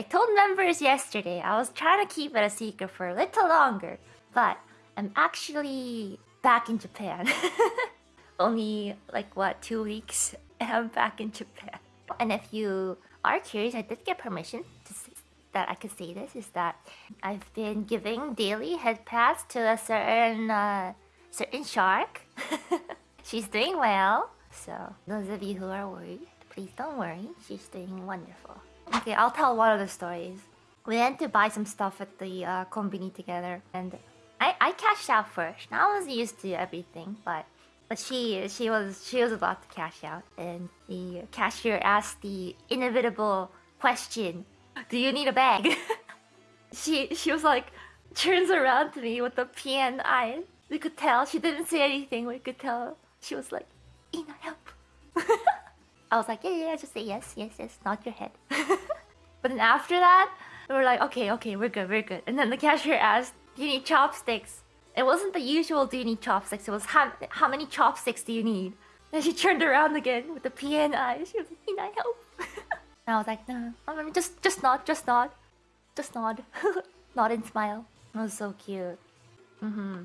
I told members yesterday I was trying to keep it a secret for a little longer, but I'm actually back in Japan. Only like what, two weeks and I'm back in Japan. And if you are curious, I did get permission to that I could say this is that I've been giving daily head pats to a certain uh, certain shark. She's doing well. So those of you who are worried, please don't worry. She's doing wonderful. Okay, I'll tell one of the stories. We went to buy some stuff at the uh, combini together, and I, I cashed out first. Now I was used to everything, but but she she was she was about to cash out, and the cashier asked the inevitable question: "Do you need a bag?" she she was like turns around to me with the PN eyes. We could tell she didn't say anything. We could tell she was like, "Ina, help." I was like, "Yeah, yeah, just say yes, yes, yes, nod your head." but then after that, we were like, "Okay, okay, we're good, we're good." And then the cashier asked, "Do you need chopsticks?" It wasn't the usual do you need chopsticks, it was how, how many chopsticks do you need? And she turned around again with the PN eyes. She was like, Can I help? and I was like, no, I mean, just, just nod, just nod. Just nod. nod and smile. It was so cute. Mm-hmm.